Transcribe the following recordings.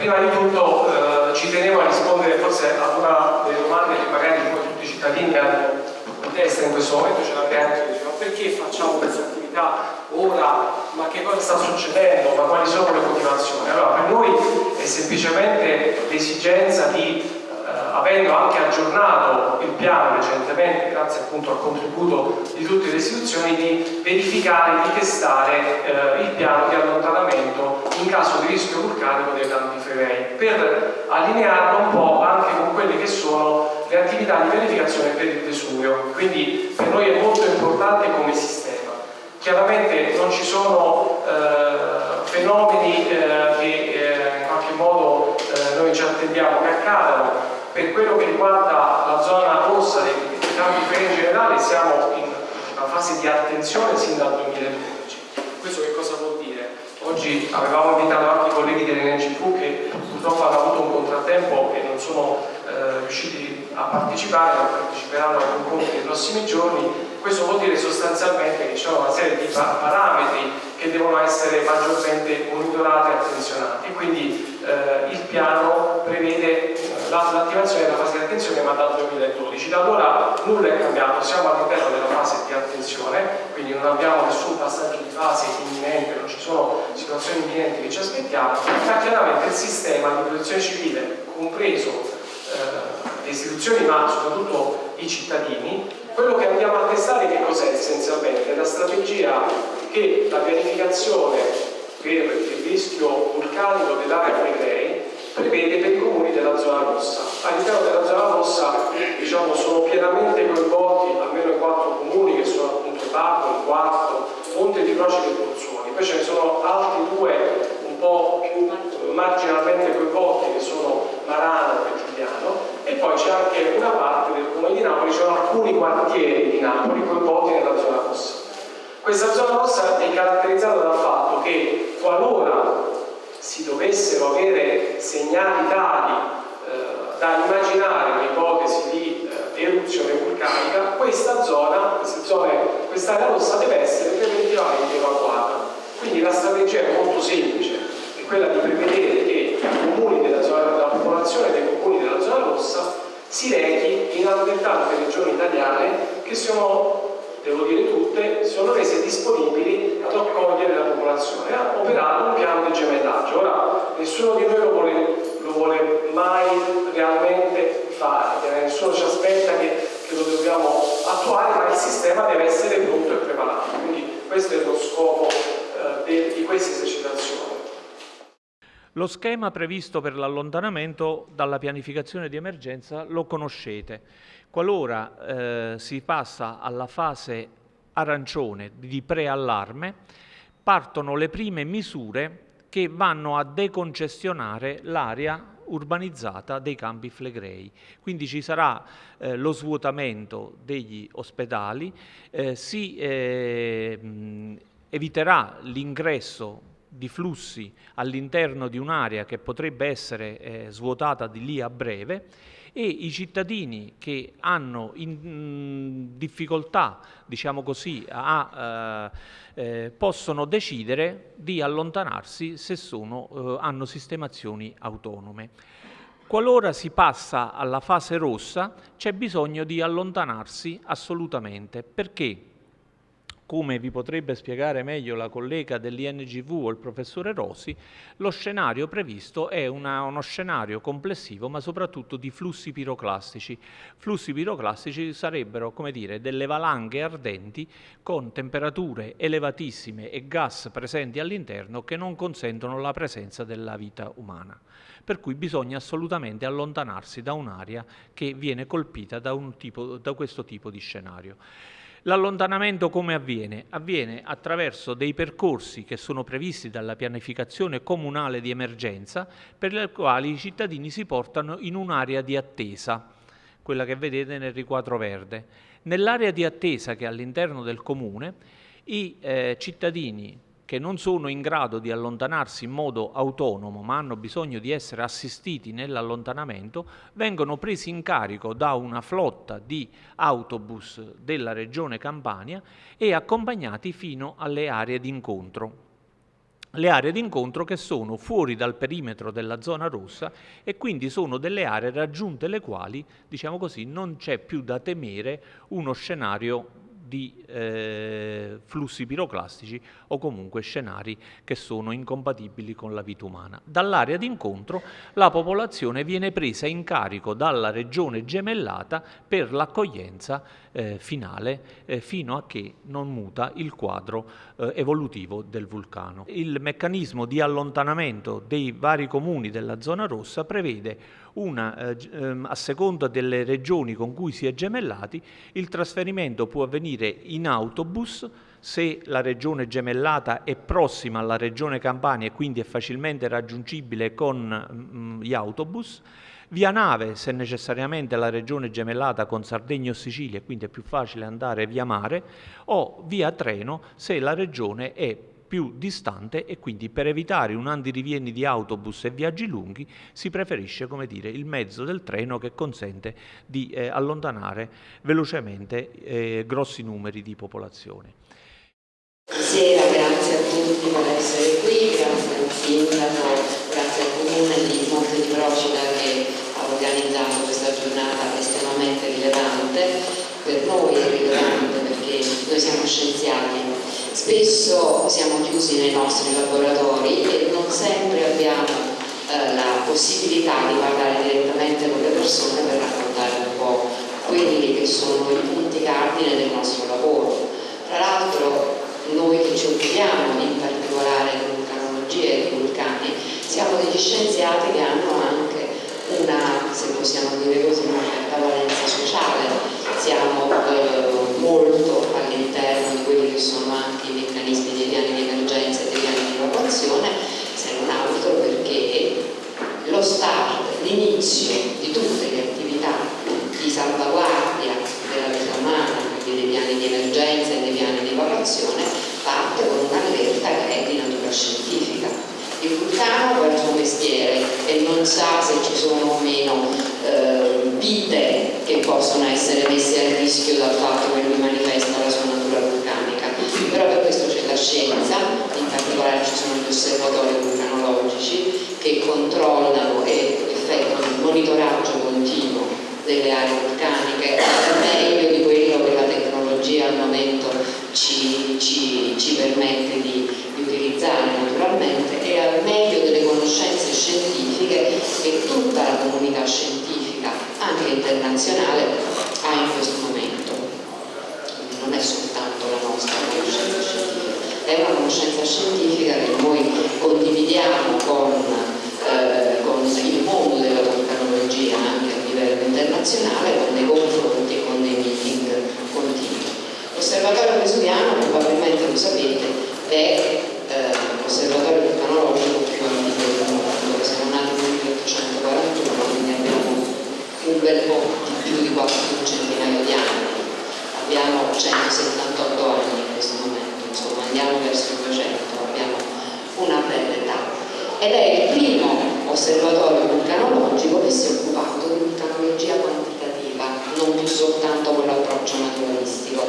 prima di tutto eh, ci tenevo a rispondere forse a una delle domande che magari un tutti i cittadini hanno in testa in questo momento, ce l'avete anche, ma perché facciamo questa attività ora, ma che cosa sta succedendo, ma quali sono le motivazioni? Allora per noi è semplicemente l'esigenza di avendo anche aggiornato il piano recentemente, grazie appunto al contributo di tutte le istituzioni, di verificare, di testare eh, il piano di allontanamento in caso di rischio vulcanico dei campi flegrei, per allinearlo un po' anche con quelle che sono le attività di verificazione per il Vesuvio. Quindi per noi è molto importante come sistema. Chiaramente non ci sono eh, fenomeni eh, che eh, in qualche modo eh, noi ci attendiamo che accadano, per quello che riguarda la zona rossa dei, campi feri in generale siamo in una fase di attenzione sin dal 2012 questo che cosa vuol dire? oggi avevamo invitato anche i colleghi dell'NGV che purtroppo hanno avuto un contrattempo e non sono eh, riusciti a partecipare ma parteciperanno ai incontri nei prossimi giorni. Questo vuol dire sostanzialmente che c'è una serie di parametri che devono essere maggiormente monitorati e attenzionati. Quindi eh, il piano prevede l'attivazione della fase di attenzione ma dal 2012 da allora nulla è cambiato siamo all'interno della fase di attenzione quindi non abbiamo nessun passaggio di fase imminente non ci sono situazioni imminenti che ci aspettiamo ma chiaramente il sistema di protezione civile compreso eh, le istituzioni ma soprattutto i cittadini quello che andiamo a testare che cos'è essenzialmente? La strategia che la pianificazione per il rischio vulcanico dell'area Flegrei prevede per i comuni della zona rossa. All'interno della zona rossa diciamo, sono pienamente coinvolti almeno i quattro comuni che sono appunto Baco, il Quarto, Monte di Croce e Pozzuoli. Poi ce ne sono altri due un po' più marginalmente coinvolti che sono Marano e Giuliano e poi c'è anche una parte del comune di Napoli, ci sono alcuni quartieri di Napoli coinvolti nella zona rossa. Questa zona rossa è caratterizzata dal fatto che qualora si dovessero avere segnali tali eh, da immaginare un'ipotesi di eh, eruzione vulcanica, questa zona, questa area rossa deve essere preventivamente evacuata. Quindi la strategia è molto semplice, è quella di prevedere che i comuni della zona, la popolazione dei comuni della zona rossa si rechi in altrettante regioni italiane che sono devo dire tutte, sono rese disponibili ad accogliere la popolazione, a operare un piano di gemellaggio. Ora, nessuno di noi lo vuole, lo vuole mai realmente fare, nessuno ci aspetta che, che, lo dobbiamo attuare, ma il sistema deve essere pronto e preparato. Quindi questo è lo scopo eh, di queste esercitazioni. Lo schema previsto per l'allontanamento dalla pianificazione di emergenza lo conoscete. Qualora eh, si passa alla fase arancione di preallarme, partono le prime misure che vanno a decongestionare l'area urbanizzata dei campi flegrei. Quindi ci sarà eh, lo svuotamento degli ospedali, eh, si eh, eviterà l'ingresso di flussi all'interno di un'area che potrebbe essere eh, svuotata di lì a breve e i cittadini che hanno in, difficoltà, diciamo così, a, eh, possono decidere di allontanarsi se sono, eh, hanno sistemazioni autonome. Qualora si passa alla fase rossa c'è bisogno di allontanarsi assolutamente. Perché? Come vi potrebbe spiegare meglio la collega dell'INGV o il professore Rosi, lo scenario previsto è una, uno scenario complessivo ma soprattutto di flussi piroclastici. Flussi piroclastici sarebbero come dire, delle valanghe ardenti con temperature elevatissime e gas presenti all'interno che non consentono la presenza della vita umana. Per cui bisogna assolutamente allontanarsi da un'area che viene colpita da, tipo, da questo tipo di scenario. L'allontanamento come avviene? Avviene attraverso dei percorsi che sono previsti dalla pianificazione comunale di emergenza per le quali i cittadini si portano in un'area di attesa, quella che vedete nel riquadro verde. Nell'area di attesa che è all'interno del comune, i eh, cittadini che non sono in grado di allontanarsi in modo autonomo ma hanno bisogno di essere assistiti nell'allontanamento vengono presi in carico da una flotta di autobus della regione Campania e accompagnati fino alle aree d'incontro. le aree d'incontro che sono fuori dal perimetro della zona rossa e quindi sono delle aree raggiunte le quali, diciamo così, non c'è più da temere uno scenario di eh, flussi piroclastici o comunque scenari che sono incompatibili con la vita umana. Dall'area d'incontro la popolazione viene presa in carico dalla regione gemellata per l'accoglienza eh, finale eh, fino a che non muta il quadro eh, evolutivo del vulcano. Il meccanismo di allontanamento dei vari comuni della zona rossa prevede una, eh, ehm, a seconda delle regioni con cui si è gemellati, il trasferimento può avvenire in autobus se la regione gemellata è prossima alla regione Campania e quindi è facilmente raggiungibile con mm, gli autobus, via nave se necessariamente la regione gemellata con Sardegna o Sicilia, quindi è più facile andare via mare, o via treno se la regione è più distante e quindi per evitare un andirivieni di autobus e viaggi lunghi si preferisce dire, il mezzo del treno che consente di eh, allontanare velocemente eh, grossi numeri di popolazione. Buonasera, grazie a tutti per essere qui, grazie al Sindaco, grazie al Comune di Monte di Procida che ha organizzato questa giornata estremamente rilevante, per noi è rilevante perché noi siamo scienziati Spesso siamo chiusi nei nostri laboratori e non sempre abbiamo eh, la possibilità di parlare direttamente con le persone per raccontare un po' quelli che sono i punti cardine del nostro lavoro. Che ci occupiamo in particolare di vulcanologia e di vulcani siamo degli scienziati che hanno anche una, se possiamo dire così, una certa valenza sociale. Siamo eh, molto all'interno di quelli che sono anche i meccanismi dei piani di emergenza e dei piani di evacuazione, se non altro perché lo start, l'inizio di tutte le attività di salvaguardia della vita umana, quindi dei piani di emergenza e dei piani di evacuazione, parte con un'allerta che è di natura scientifica. Il vulcano fa il suo mestiere e non sa se ci sono o meno eh, vite che possono essere messe a rischio dal fatto che lui manifesta la sua natura vulcanica. Però per questo c'è la scienza, in particolare ci sono gli osservatori vulcanologici che controllano e effettuano il monitoraggio continuo delle aree vulcaniche al meglio di quello che la tecnologia al momento ci, ci, ci permette di, di utilizzare naturalmente e al meglio delle conoscenze scientifiche che tutta la comunità scientifica, anche internazionale, ha in questo momento. Quindi non è soltanto la nostra conoscenza scientifica, è una conoscenza scientifica che noi condividiamo con, eh, con il mondo della vulcanologia anche a livello internazionale, con dei confronti e con dei meeting continui. L'osservatorio vesuviano, probabilmente lo sapete, è eh, l'osservatorio vulcanologico più antico del mondo, siamo nati nel 1841, quindi abbiamo un bel po' di più di 4 centinaia di anni, abbiamo 178 anni in questo momento, insomma andiamo verso il 200, abbiamo una bella età. Ed è il primo osservatorio vulcanologico che si è occupato di vulcanologia quantitativa, non più soltanto con l'approccio naturalistico.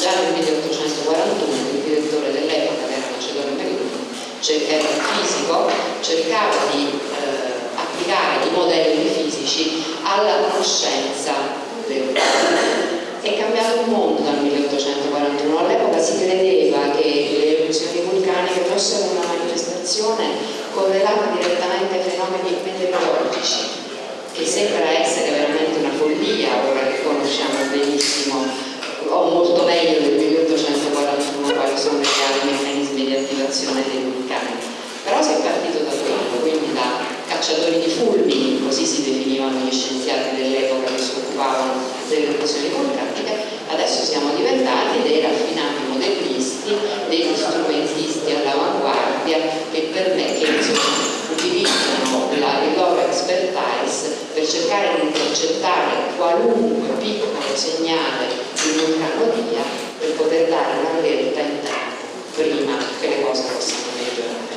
Già nel 1841 il direttore dell'epoca, che era Macedonio Pellegrini, era fisico, cercava di eh, applicare i modelli fisici alla conoscenza del è cambiato il mondo dal 1841 all'epoca si credeva che le eruzioni vulcaniche fossero una manifestazione correlata direttamente ai fenomeni meteorologici che sembra essere veramente una follia ora che conosciamo benissimo o molto meglio del 1841 quali sono i reali meccanismi di attivazione dei vulcani. Però si è partito da quello quindi da cacciatori di fulmini, così si definivano gli scienziati dell'epoca che si occupavano delle eruzioni vulcaniche, adesso siamo diventati dei raffinati modellisti, degli strumentisti all'avanguardia che per me che insomma, utilizzano la, il loro expertise per cercare di intercettare qualunque piccolo segnale di vulcanologia per poter dare una verità in tempo prima che le cose possano peggiorare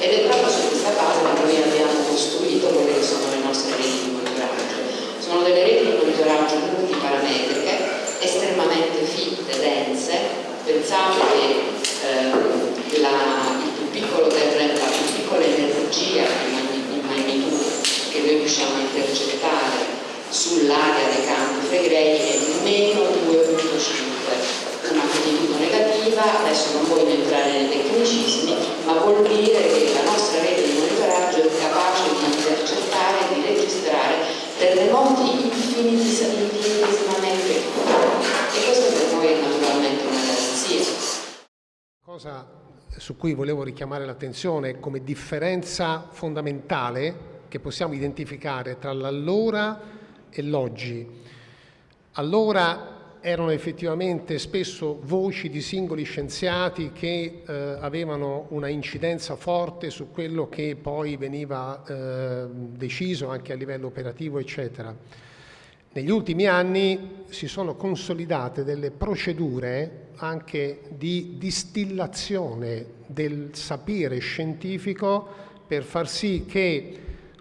ed è proprio su questa base che noi abbiamo costruito quelle che sono le nostre reti di monitoraggio. Sono delle reti di monitoraggio multiparametriche colpire che la nostra rete di monitoraggio è capace di intercettare e di registrare terremoti infinitesimamente e questo per noi è naturalmente una garanzia. Cosa su cui volevo richiamare l'attenzione come differenza fondamentale che possiamo identificare tra l'allora e l'oggi. Allora erano effettivamente spesso voci di singoli scienziati che eh, avevano una incidenza forte su quello che poi veniva eh, deciso anche a livello operativo, eccetera. Negli ultimi anni si sono consolidate delle procedure anche di distillazione del sapere scientifico per far sì che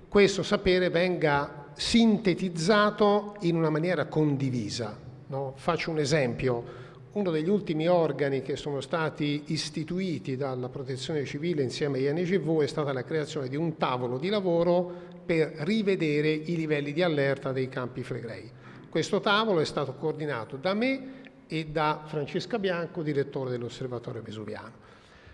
questo sapere venga sintetizzato in una maniera condivisa. No? Faccio un esempio, uno degli ultimi organi che sono stati istituiti dalla protezione civile insieme agli NGV è stata la creazione di un tavolo di lavoro per rivedere i livelli di allerta dei campi flegrei. Questo tavolo è stato coordinato da me e da Francesca Bianco, direttore dell'Osservatorio Vesuviano.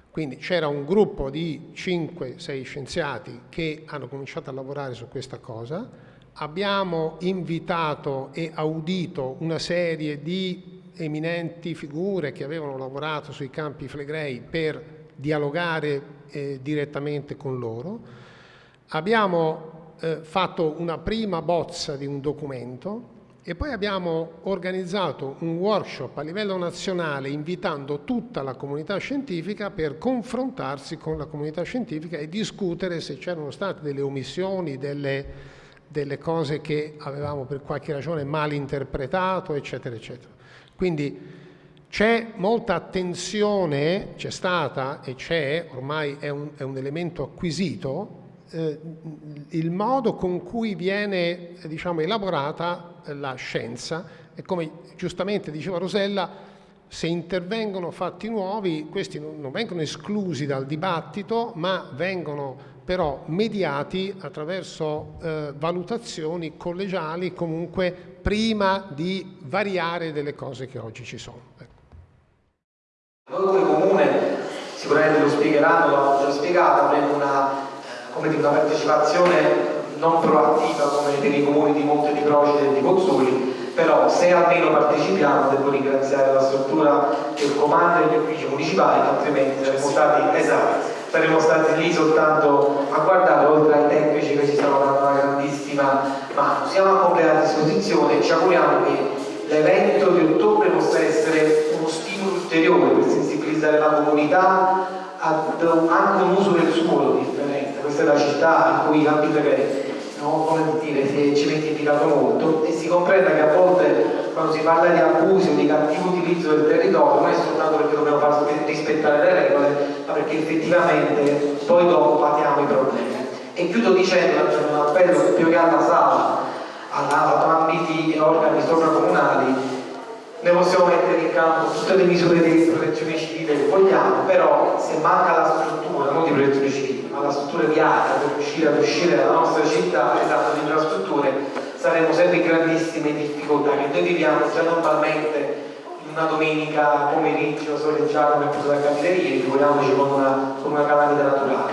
Quindi c'era un gruppo di 5-6 scienziati che hanno cominciato a lavorare su questa cosa, abbiamo invitato e audito una serie di eminenti figure che avevano lavorato sui campi flegrei per dialogare eh, direttamente con loro. Abbiamo eh, fatto una prima bozza di un documento e poi abbiamo organizzato un workshop a livello nazionale invitando tutta la comunità scientifica per confrontarsi con la comunità scientifica e discutere se c'erano state delle omissioni, delle delle cose che avevamo per qualche ragione mal interpretato, eccetera, eccetera. Quindi c'è molta attenzione, c'è stata e c'è, ormai è un, è un, elemento acquisito, eh, il modo con cui viene diciamo, elaborata la scienza e come giustamente diceva Rosella, se intervengono fatti nuovi, questi non, vengono esclusi dal dibattito, ma vengono però mediati attraverso eh, valutazioni collegiali comunque prima di variare delle cose che oggi ci sono. Ecco. Comune, sicuramente lo spiegheranno, l'ho già spiegato, avremo una, come dire, una partecipazione non proattiva come per i comuni di Monte di Procida e di Pozzoli, però se almeno partecipiamo devo ringraziare la struttura del comando e gli uffici municipali, altrimenti saremmo stati esatti saremmo stati lì soltanto a guardare oltre ai tecnici che ci stanno dando una grandissima mano. Siamo a completa disposizione e ci auguriamo che l'evento di ottobre possa essere uno stimolo ulteriore per sensibilizzare la comunità anche un uso del suolo differente. Questa è la città in cui i campi flegrei no? come dire, si è cementificato molto e si comprenda che a volte quando si parla di abusi o di cattivo utilizzo del territorio non è soltanto perché dobbiamo far rispettare le regole, ma perché effettivamente poi dopo patiamo i problemi. E chiudo dicendo, un appello più che alla sala, ad ambiti e organi sovracomunali, ne possiamo mettere in campo tutte le misure di protezione civile che vogliamo, però se manca la struttura, non di protezione civile, ma la struttura di area per riuscire ad uscire dalla nostra città, esatto, di infrastrutture, saremo sempre in grandissime difficoltà. Che noi viviamo già normalmente una domenica pomeriggio soleggiato come appunto da capire ieri, figuriamoci con una, con una calamità naturale.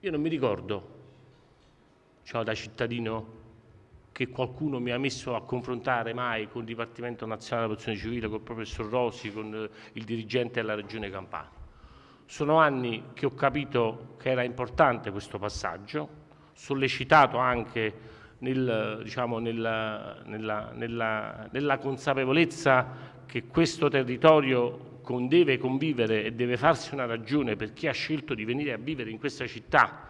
Io non mi ricordo, diciamo da cittadino, che qualcuno mi ha messo a confrontare mai con il Dipartimento Nazionale della Protezione Civile, con il professor Rosi, con eh, il dirigente della Regione Campania. Sono anni che ho capito che era importante questo passaggio, sollecitato anche nel, diciamo, nella, nella, nella, nella, consapevolezza che questo territorio deve convivere e deve farsi una ragione per chi ha scelto di venire a vivere in questa città,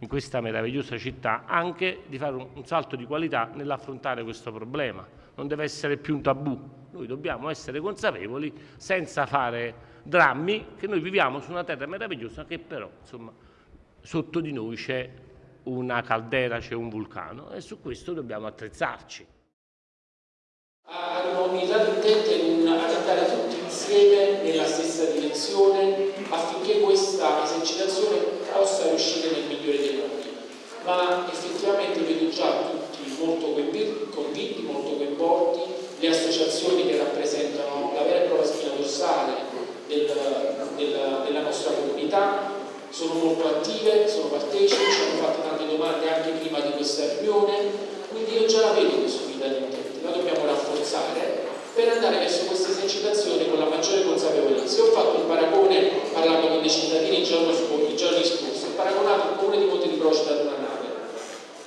in questa meravigliosa città, anche di fare un, salto di qualità nell'affrontare questo problema. Non deve essere più un tabù. Noi dobbiamo essere consapevoli, senza fare drammi, che noi viviamo su una terra meravigliosa che però, insomma, sotto di noi c'è una caldera, c'è un vulcano e su questo dobbiamo attrezzarci. Ad una unità di intento in ad andare tutti insieme nella stessa direzione affinché questa esercitazione possa riuscire nel migliore dei modi. Ma effettivamente vedo già tutti molto convinti, molto coinvolti, le associazioni che rappresentano la vera e propria spina dorsale del, del, della nostra comunità sono molto attive, sono partecipi, ci hanno fatto tante domande anche prima di questa riunione, quindi io già la vedo questo guida di intenti, la dobbiamo rafforzare per andare verso questa esercitazione con la maggiore consapevolezza. Io ho fatto un paragone parlando con dei cittadini i giorni, scorsi, ho paragonato il comune di Monte di Procida ad una nave.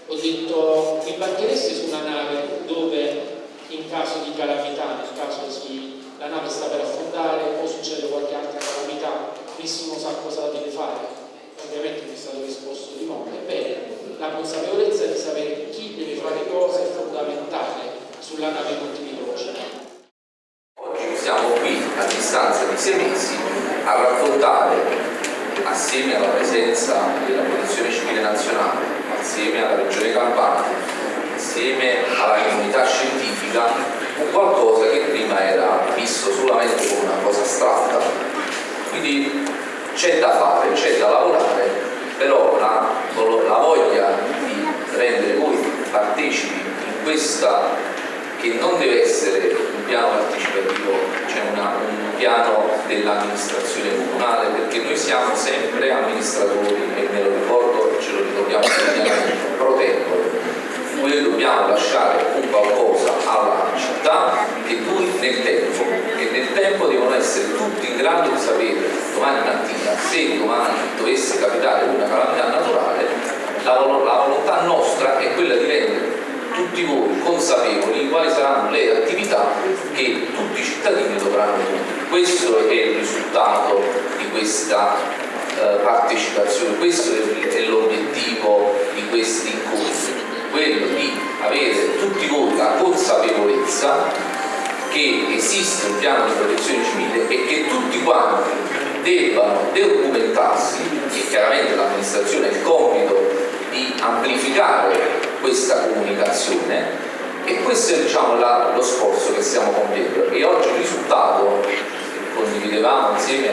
Ho detto, mi imbarchereste su una nave dove in caso di calamità, nel caso si, la nave sta per affondare o succede qualche altra calamità, nessuno sa cosa deve fare. Ovviamente mi è stato risposto di no. Ebbene, la consapevolezza di sapere chi deve fare cosa è fondamentale sulla nave Montevideo. Oggi siamo qui a distanza di sei mesi a raccontare, assieme alla presenza della Protezione Civile Nazionale, assieme alla Regione Campania, assieme alla comunità scientifica, un qualcosa che prima era visto solamente come una cosa astratta. Quindi c'è da fare, c'è da lavorare, però la, la voglia di rendere voi partecipi in questa che non deve essere piano partecipativo, cioè un piano dell'amministrazione comunale, perché noi siamo sempre amministratori e me lo ricordo e ce lo ricordiamo pro tempore. Noi dobbiamo lasciare un qualcosa alla città che duri nel tempo e nel tempo devono essere tutti in grado di sapere domani mattina se domani dovesse capitare una calamità naturale la, la volontà nostra è quella di rendere tutti voi consapevoli di quali saranno le attività che tutti i cittadini dovranno Questo è il risultato di questa eh, partecipazione, questo è l'obiettivo di questi incontri, quello di avere tutti voi la consapevolezza che esiste un piano di protezione civile e che tutti quanti debbano documentarsi e chiaramente l'amministrazione ha il compito di amplificare questa comunicazione e questo è diciamo, la, lo sforzo che stiamo compiendo. E oggi il risultato condividevamo insieme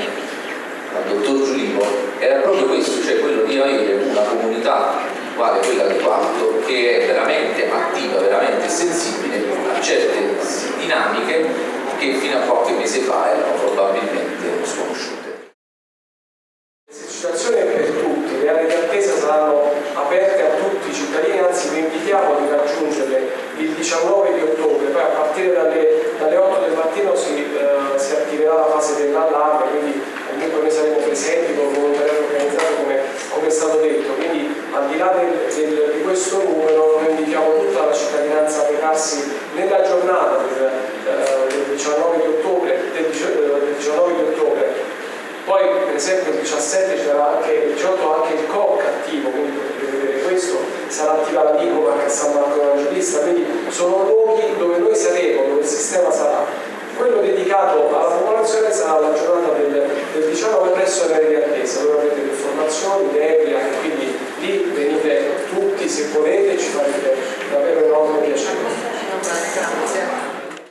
al dottor Giulivo era proprio questo, cioè quello di avere una comunità quale quella di Quarto che è veramente attiva, veramente sensibile a certe dinamiche che fino a qualche mese fa erano probabilmente sconosciute. L'esercitazione è per tutti, le aree di attesa saranno aperte a tutti i cittadini, anzi vi invitiamo di raggiungerle il 19 di ottobre, poi a partire dalle, dalle 8 del mattino si, eh, si attiverà la fase dell'allarme, quindi comunque noi saremo presenti con volontariato organizzato come, come è stato detto, quindi al di là del, del, di questo numero noi invitiamo tutta la cittadinanza a recarsi nella giornata del, eh, del 19 di ottobre, del, del 19 di ottobre poi per esempio il 17 c'era anche il 18 anche il COC attivo, quindi potete vedere questo, sarà attiva la Dico anche a San Marco Evangelista, quindi sono luoghi dove noi saremo, dove il sistema sarà. Quello dedicato alla popolazione sarà la giornata del, del 19 presso le di attesa, dove avrete